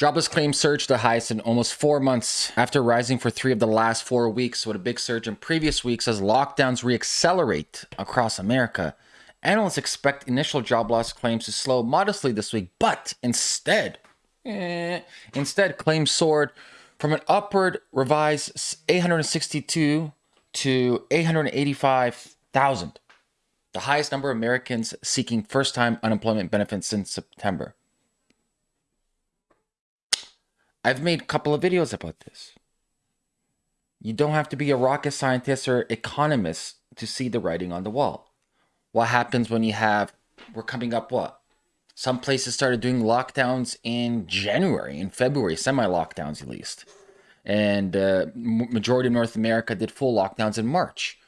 Jobless claims surged the highest in almost four months after rising for three of the last four weeks, with a big surge in previous weeks as lockdowns reaccelerate across America. Analysts expect initial job loss claims to slow modestly this week, but instead, eh, instead claims soared from an upward revised 862 to 885,000, the highest number of Americans seeking first-time unemployment benefits since September. I've made a couple of videos about this. You don't have to be a rocket scientist or economist to see the writing on the wall. What happens when you have, we're coming up what? Some places started doing lockdowns in January, in February, semi lockdowns at least. And uh, majority of North America did full lockdowns in March.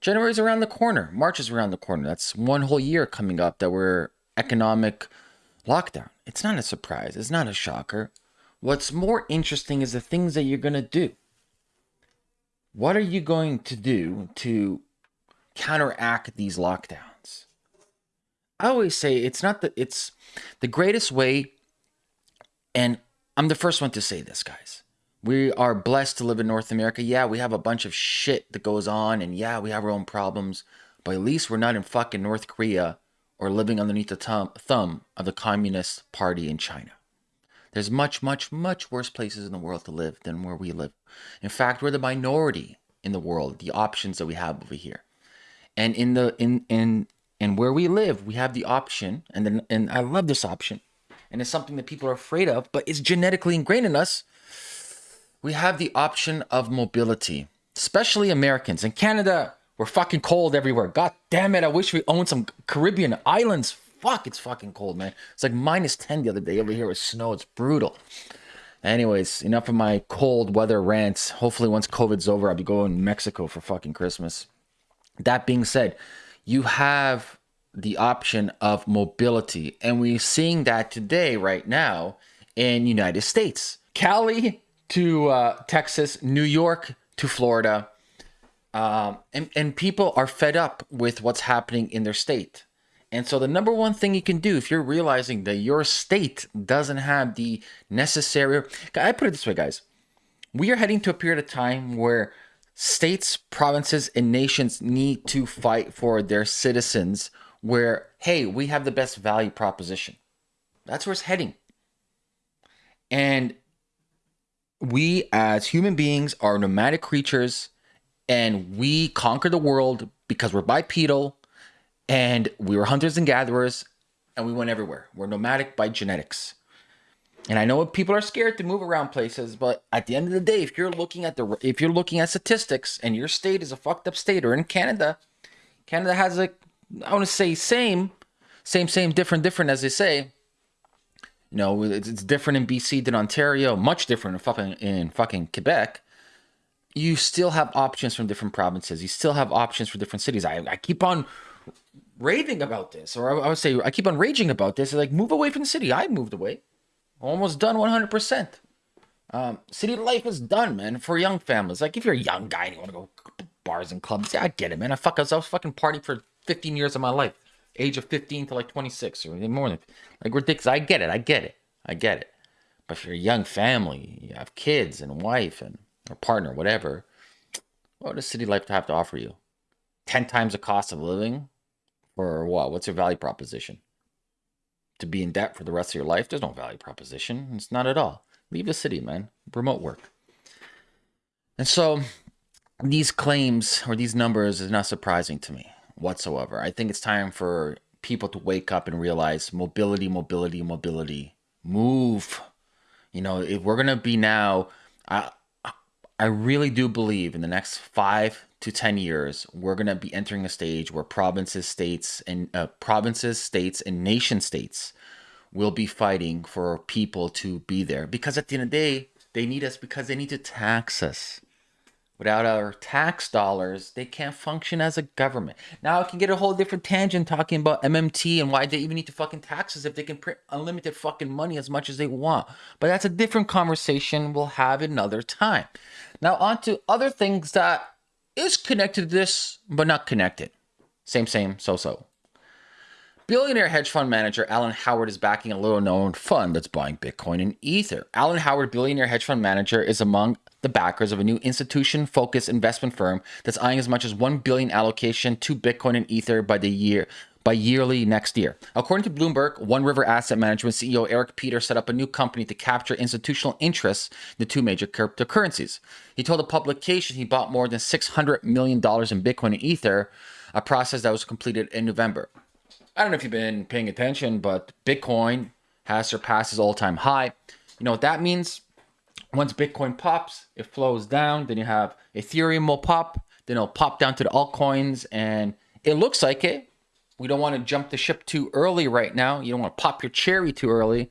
January's around the corner. March is around the corner. That's one whole year coming up that we're economic lockdown. It's not a surprise. It's not a shocker. What's more interesting is the things that you're going to do. What are you going to do to counteract these lockdowns? I always say it's not that it's the greatest way, and I'm the first one to say this, guys. We are blessed to live in North America. Yeah, we have a bunch of shit that goes on, and yeah, we have our own problems, but at least we're not in fucking North Korea or living underneath the thumb of the Communist Party in China. There's much, much, much worse places in the world to live than where we live. In fact, we're the minority in the world, the options that we have over here. And in the in in and where we live, we have the option, and then and I love this option, and it's something that people are afraid of, but it's genetically ingrained in us. We have the option of mobility, especially Americans. In Canada, we're fucking cold everywhere. God damn it, I wish we owned some Caribbean islands fuck, it's fucking cold, man. It's like minus 10 the other day over here with snow. It's brutal. Anyways, enough of my cold weather rants. Hopefully, once COVID's over, I'll be going to Mexico for fucking Christmas. That being said, you have the option of mobility, and we're seeing that today, right now, in United States. Cali to uh, Texas, New York to Florida, um, and, and people are fed up with what's happening in their state. And so the number one thing you can do if you're realizing that your state doesn't have the necessary I put it this way, guys. We are heading to a period of time where states, provinces, and nations need to fight for their citizens where, hey, we have the best value proposition. That's where it's heading. And we as human beings are nomadic creatures and we conquer the world because we're bipedal and we were hunters and gatherers and we went everywhere. We're nomadic by genetics. And I know people are scared to move around places, but at the end of the day, if you're looking at the if you're looking at statistics and your state is a fucked up state, or in Canada, Canada has a I want to say same, same, same, different, different as they say. You know, it's, it's different in BC than Ontario, much different in fucking in fucking Quebec. You still have options from different provinces. You still have options for different cities. I, I keep on raving about this, or I would say I keep on raging about this. Like, move away from the city. I moved away. Almost done 100%. Um, city life is done, man, for young families. Like, if you're a young guy and you want to go bars and clubs, yeah, I get it, man. I, fuck, I was, I fucking partying for 15 years of my life. Age of 15 to like 26 or more than, like, ridiculous. I get it. I get it. I get it. But if you're a young family, you have kids and wife and a partner, whatever, what does city life have to offer you? 10 times the cost of living? Or what? What's your value proposition? To be in debt for the rest of your life? There's no value proposition. It's not at all. Leave the city, man. Remote work. And so these claims or these numbers is not surprising to me whatsoever. I think it's time for people to wake up and realize mobility, mobility, mobility. Move. You know, if we're gonna be now, I I really do believe in the next five to 10 years, we're going to be entering a stage where provinces, states, and uh, provinces, states, and nation states will be fighting for people to be there. Because at the end of the day, they need us because they need to tax us. Without our tax dollars, they can't function as a government. Now I can get a whole different tangent talking about MMT and why they even need to fucking taxes if they can print unlimited fucking money as much as they want. But that's a different conversation we'll have another time. Now on to other things that is connected to this, but not connected. Same, same, so, so. Billionaire hedge fund manager Alan Howard is backing a little known fund that's buying Bitcoin and Ether. Alan Howard, billionaire hedge fund manager, is among the backers of a new institution focused investment firm that's eyeing as much as 1 billion allocation to Bitcoin and Ether by the year by yearly next year. According to Bloomberg, One River Asset Management CEO Eric Peter set up a new company to capture institutional interests in the two major cryptocurrencies. He told a publication he bought more than $600 million in Bitcoin and Ether, a process that was completed in November. I don't know if you've been paying attention, but Bitcoin has surpassed its all-time high. You know what that means? Once Bitcoin pops, it flows down. Then you have Ethereum will pop. Then it'll pop down to the altcoins, and it looks like it. We don't want to jump the ship too early right now. You don't want to pop your cherry too early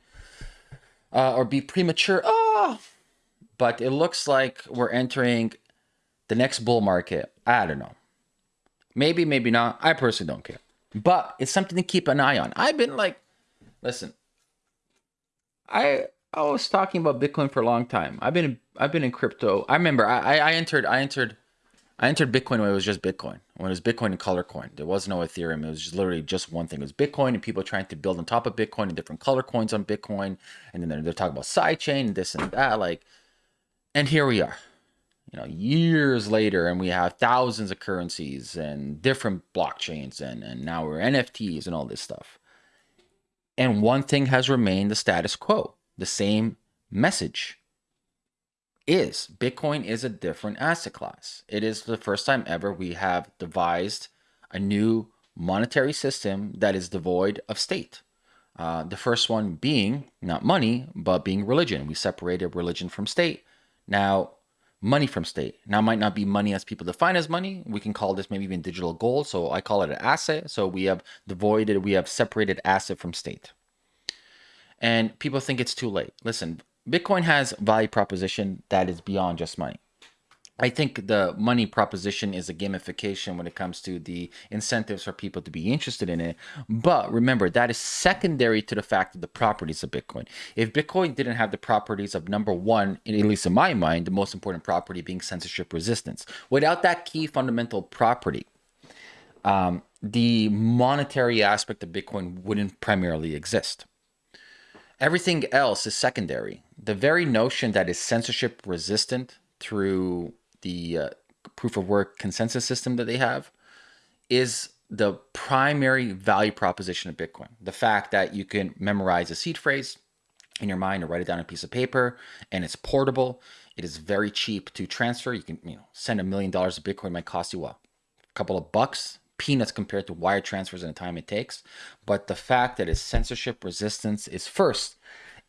uh, or be premature. Oh, but it looks like we're entering the next bull market. I don't know. Maybe, maybe not. I personally don't care but it's something to keep an eye on. I've been like, listen, I I was talking about Bitcoin for a long time. I've been I've been in crypto. I remember I I entered I entered I entered Bitcoin when it was just Bitcoin. When it was Bitcoin and color coin. There was no Ethereum. It was just literally just one thing. It was Bitcoin and people trying to build on top of Bitcoin and different color coins on Bitcoin. And then they're, they're talking about sidechain and this and that. Like, and here we are you know years later and we have thousands of currencies and different blockchains and and now we're nfts and all this stuff and one thing has remained the status quo the same message is bitcoin is a different asset class it is the first time ever we have devised a new monetary system that is devoid of state uh, the first one being not money but being religion we separated religion from state now money from state. Now, might not be money as people define as money. We can call this maybe even digital gold. So I call it an asset. So we have devoided, we have separated asset from state. And people think it's too late. Listen, Bitcoin has value proposition that is beyond just money. I think the money proposition is a gamification when it comes to the incentives for people to be interested in it. But remember, that is secondary to the fact of the properties of Bitcoin. If Bitcoin didn't have the properties of number one, at least in my mind, the most important property being censorship resistance, without that key fundamental property, um, the monetary aspect of Bitcoin wouldn't primarily exist. Everything else is secondary. The very notion that is censorship resistant through the uh, proof of work consensus system that they have is the primary value proposition of Bitcoin. The fact that you can memorize a seed phrase in your mind or write it down on a piece of paper and it's portable. It is very cheap to transfer. You can you know send a million dollars of Bitcoin might cost you? A couple of bucks, peanuts compared to wire transfers and the time it takes. But the fact that its censorship resistance is first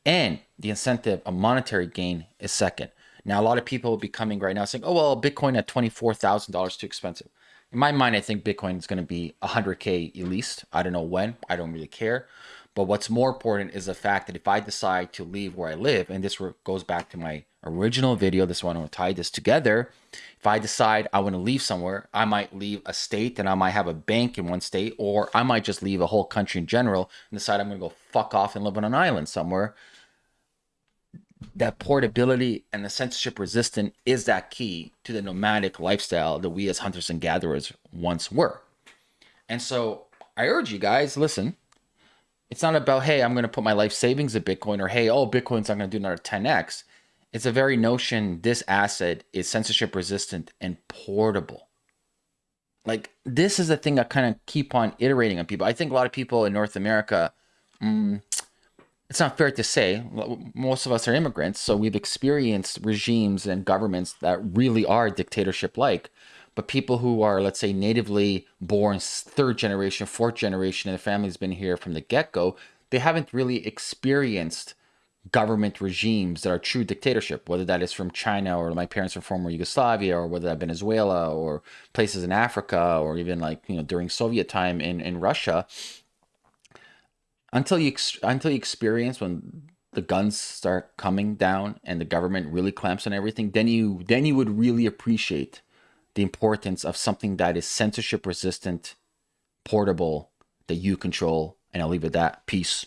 and the incentive of monetary gain is second. Now, a lot of people will be coming right now saying, oh, well, Bitcoin at $24,000 too expensive. In my mind, I think Bitcoin is going to be 100K at least. I don't know when. I don't really care. But what's more important is the fact that if I decide to leave where I live, and this goes back to my original video, this one I want to tie this together. If I decide I want to leave somewhere, I might leave a state and I might have a bank in one state, or I might just leave a whole country in general and decide I'm going to go fuck off and live on an island somewhere that portability and the censorship resistant is that key to the nomadic lifestyle that we as hunters and gatherers once were. And so I urge you guys, listen, it's not about, hey, I'm going to put my life savings in Bitcoin or, hey, oh, Bitcoin's not going to do another 10x. It's a very notion this asset is censorship resistant and portable. Like, this is the thing I kind of keep on iterating on people. I think a lot of people in North America, mm, it's not fair to say most of us are immigrants so we've experienced regimes and governments that really are dictatorship like but people who are let's say natively born third generation fourth generation and the family's been here from the get-go they haven't really experienced government regimes that are true dictatorship whether that is from china or my parents are former yugoslavia or whether that venezuela or places in africa or even like you know during soviet time in, in russia until you until you experience when the guns start coming down and the government really clamps on everything, then you then you would really appreciate the importance of something that is censorship resistant, portable, that you control. And I'll leave it at that. Peace.